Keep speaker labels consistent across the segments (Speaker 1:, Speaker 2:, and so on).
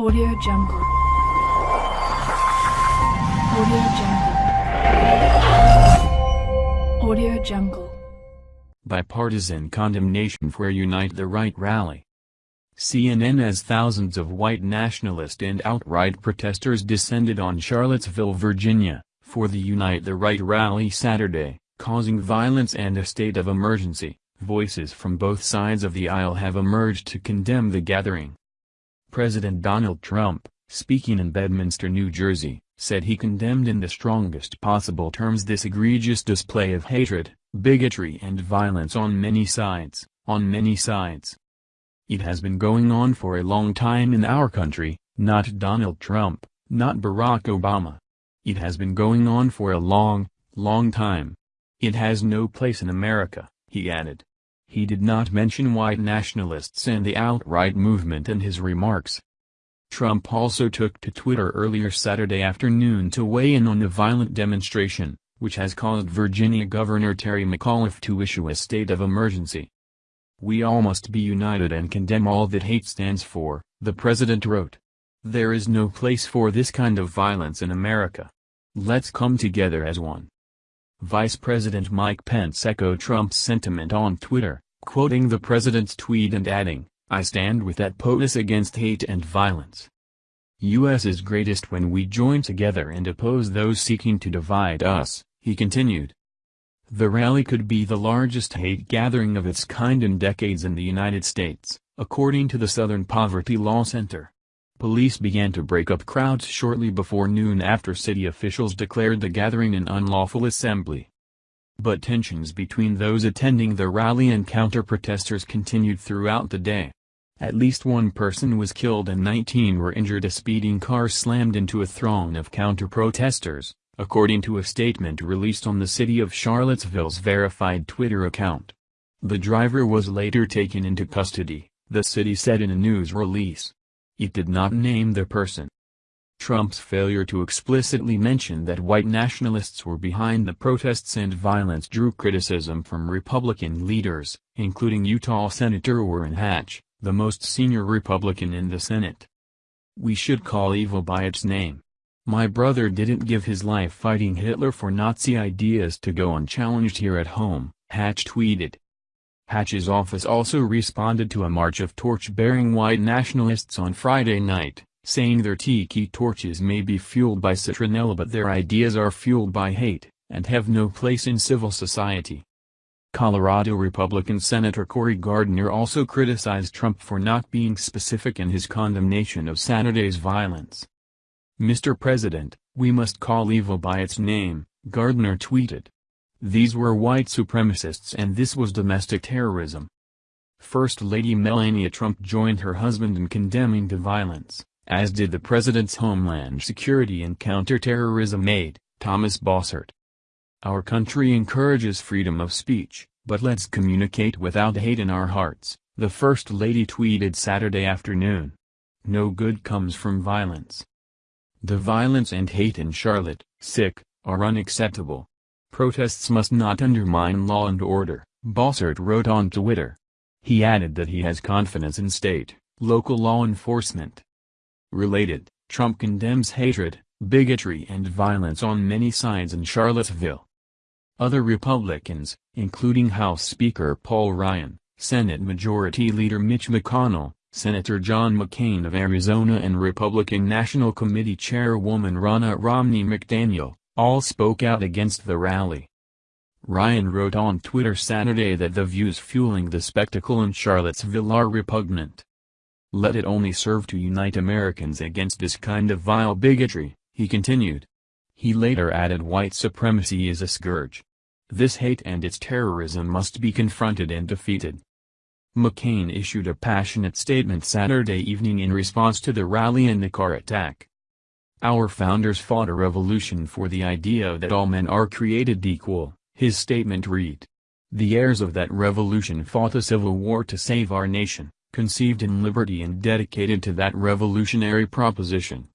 Speaker 1: Audio Jungle. Audio Jungle. Audio Jungle.
Speaker 2: Bipartisan condemnation for Unite the Right rally. CNN as thousands of white nationalist and alt-right protesters descended on Charlottesville, Virginia, for the Unite the Right rally Saturday, causing violence and a state of emergency. Voices from both sides of the aisle have emerged to condemn the gathering. President Donald Trump, speaking in Bedminster, New Jersey, said he condemned in the strongest possible terms this egregious display of hatred, bigotry and violence on many sides, on many sides. It has been going on for a long time in our country, not Donald Trump, not Barack Obama. It has been going on for a long, long time. It has no place in America, he added. He did not mention white nationalists and the alt-right movement in his remarks. Trump also took to Twitter earlier Saturday afternoon to weigh in on the violent demonstration, which has caused Virginia Governor Terry McAuliffe to issue a state of emergency. We all must be united and condemn all that hate stands for, the president wrote. There is no place for this kind of violence in America. Let's come together as one. Vice President Mike Pence echoed Trump's sentiment on Twitter, quoting the president's tweet and adding, I stand with that POTUS against hate and violence. U.S. is greatest when we join together and oppose those seeking to divide us, he continued. The rally could be the largest hate gathering of its kind in decades in the United States, according to the Southern Poverty Law Center. Police began to break up crowds shortly before noon after city officials declared the gathering an unlawful assembly. But tensions between those attending the rally and counter-protesters continued throughout the day. At least one person was killed and 19 were injured a speeding car slammed into a throng of counter-protesters, according to a statement released on the City of Charlottesville's verified Twitter account. The driver was later taken into custody, the city said in a news release. It did not name the person. Trump's failure to explicitly mention that white nationalists were behind the protests and violence drew criticism from Republican leaders, including Utah Senator Orrin Hatch, the most senior Republican in the Senate. We should call evil by its name. My brother didn't give his life fighting Hitler for Nazi ideas to go unchallenged here at home, Hatch tweeted. Hatch's office also responded to a march of torch-bearing white nationalists on Friday night, saying their tiki torches may be fueled by citronella but their ideas are fueled by hate, and have no place in civil society. Colorado Republican Senator Cory Gardner also criticized Trump for not being specific in his condemnation of Saturday's violence. Mr. President, we must call evil by its name, Gardner tweeted. These were white supremacists and this was domestic terrorism. First Lady Melania Trump joined her husband in condemning the violence, as did the president's Homeland Security and Counterterrorism aide, Thomas Bossert. Our country encourages freedom of speech, but let's communicate without hate in our hearts, the First Lady tweeted Saturday afternoon. No good comes from violence. The violence and hate in Charlotte, sick, are unacceptable. Protests must not undermine law and order, Bossert wrote on Twitter. He added that he has confidence in state, local law enforcement. Related, Trump condemns hatred, bigotry and violence on many sides in Charlottesville. Other Republicans, including House Speaker Paul Ryan, Senate Majority Leader Mitch McConnell, Senator John McCain of Arizona and Republican National Committee Chairwoman Ronna Romney McDaniel, all spoke out against the rally. Ryan wrote on Twitter Saturday that the views fueling the spectacle in Charlottesville are repugnant. Let it only serve to unite Americans against this kind of vile bigotry, he continued. He later added white supremacy is a scourge. This hate and its terrorism must be confronted and defeated. McCain issued a passionate statement Saturday evening in response to the rally and the car attack. Our founders fought a revolution for the idea that all men are created equal, his statement read. The heirs of that revolution fought a civil war to save our nation, conceived in liberty and dedicated to that revolutionary proposition.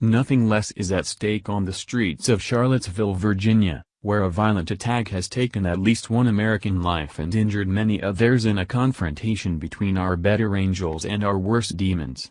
Speaker 2: Nothing less is at stake on the streets of Charlottesville, Virginia, where a violent attack has taken at least one American life and injured many others in a confrontation between our better angels and our worst demons.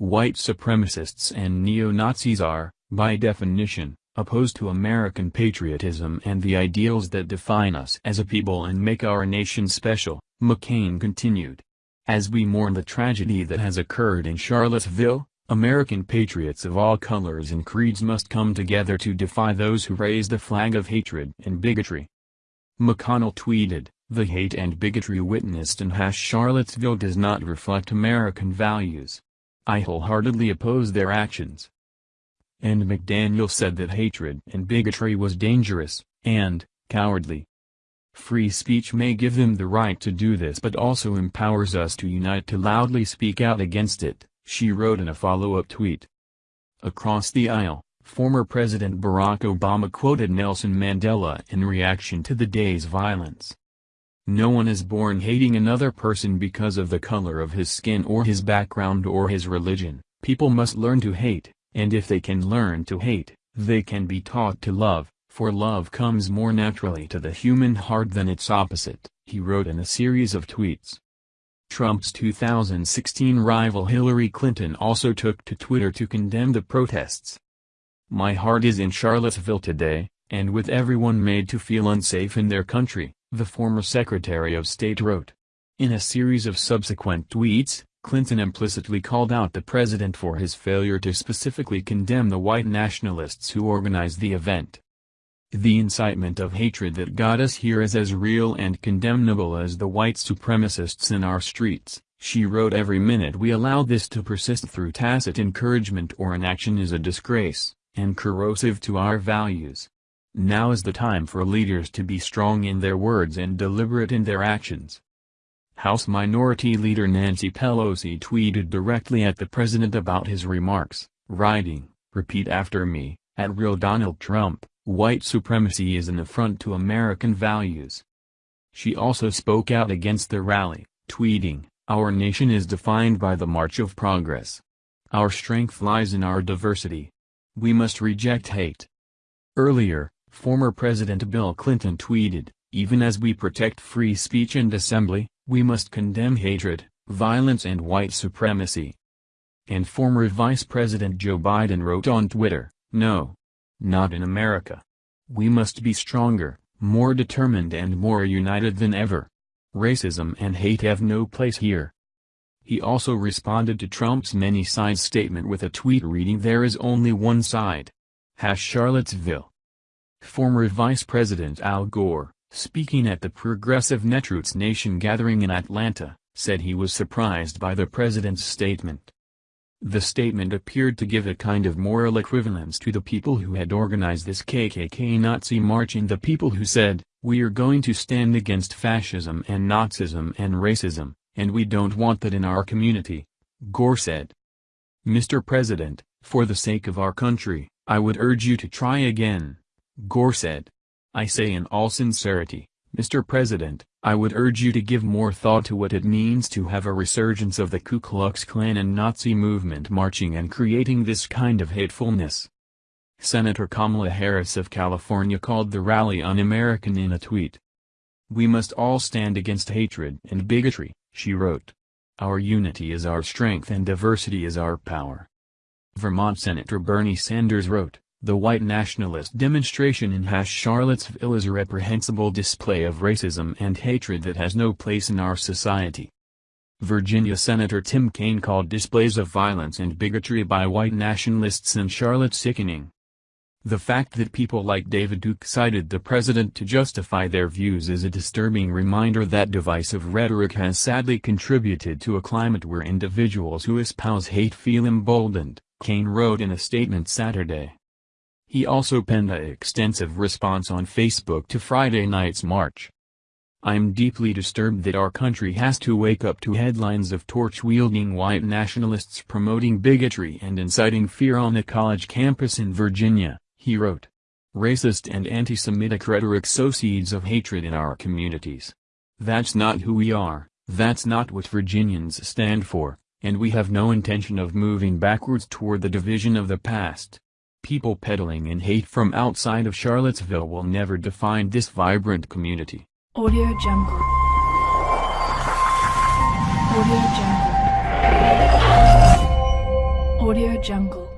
Speaker 2: White supremacists and neo-Nazis are, by definition, opposed to American patriotism and the ideals that define us as a people and make our nation special, McCain continued. As we mourn the tragedy that has occurred in Charlottesville, American patriots of all colors and creeds must come together to defy those who raise the flag of hatred and bigotry. McConnell tweeted, The hate and bigotry witnessed in Charlottesville does not reflect American values. I wholeheartedly oppose their actions. And McDaniel said that hatred and bigotry was dangerous, and, cowardly. Free speech may give them the right to do this but also empowers us to unite to loudly speak out against it, she wrote in a follow-up tweet. Across the aisle, Former President Barack Obama quoted Nelson Mandela in reaction to the day's violence. No one is born hating another person because of the color of his skin or his background or his religion, people must learn to hate, and if they can learn to hate, they can be taught to love, for love comes more naturally to the human heart than its opposite, he wrote in a series of tweets. Trump's 2016 rival Hillary Clinton also took to Twitter to condemn the protests. My heart is in Charlottesville today, and with everyone made to feel unsafe in their country, the former Secretary of State wrote. In a series of subsequent tweets, Clinton implicitly called out the president for his failure to specifically condemn the white nationalists who organized the event. The incitement of hatred that got us here is as real and condemnable as the white supremacists in our streets, she wrote every minute we allow this to persist through tacit encouragement or inaction is a disgrace and corrosive to our values. Now is the time for leaders to be strong in their words and deliberate in their actions. House Minority Leader Nancy Pelosi tweeted directly at the president about his remarks, writing, repeat after me, at real Donald Trump, white supremacy is an affront to American values. She also spoke out against the rally, tweeting, Our nation is defined by the march of progress. Our strength lies in our diversity, we must reject hate. Earlier, former President Bill Clinton tweeted, even as we protect free speech and assembly, we must condemn hatred, violence and white supremacy. And former Vice President Joe Biden wrote on Twitter, no. Not in America. We must be stronger, more determined and more united than ever. Racism and hate have no place here. He also responded to Trump's many-sides statement with a tweet reading there is only one side. Hash Charlottesville. Former Vice President Al Gore, speaking at the Progressive Netroots Nation gathering in Atlanta, said he was surprised by the president's statement. The statement appeared to give a kind of moral equivalence to the people who had organized this KKK Nazi march and the people who said, we are going to stand against fascism and Nazism and racism, and we don't want that in our community, Gore said. Mr. President, for the sake of our country, I would urge you to try again, Gore said. I say in all sincerity, Mr. President, I would urge you to give more thought to what it means to have a resurgence of the Ku Klux Klan and Nazi movement marching and creating this kind of hatefulness. Senator Kamala Harris of California called the rally un-American in a tweet. We must all stand against hatred and bigotry, she wrote. Our unity is our strength and diversity is our power. Vermont Senator Bernie Sanders wrote, The white nationalist demonstration in Hash Charlottesville is a reprehensible display of racism and hatred that has no place in our society. Virginia Senator Tim Kaine called displays of violence and bigotry by white nationalists in Charlotte sickening. The fact that people like David Duke cited the president to justify their views is a disturbing reminder that divisive rhetoric has sadly contributed to a climate where individuals who espouse hate feel emboldened, Kaine wrote in a statement Saturday. He also penned an extensive response on Facebook to Friday night's march. I'm deeply disturbed that our country has to wake up to headlines of torch-wielding white nationalists promoting bigotry and inciting fear on a college campus in Virginia he wrote. Racist and anti-Semitic rhetoric sow seeds of hatred in our communities. That's not who we are, that's not what Virginians stand for, and we have no intention of moving backwards toward the division of the past. People peddling in hate from outside of Charlottesville will never define this vibrant community.
Speaker 1: Audio Jungle. Audio Jungle. Audio Jungle.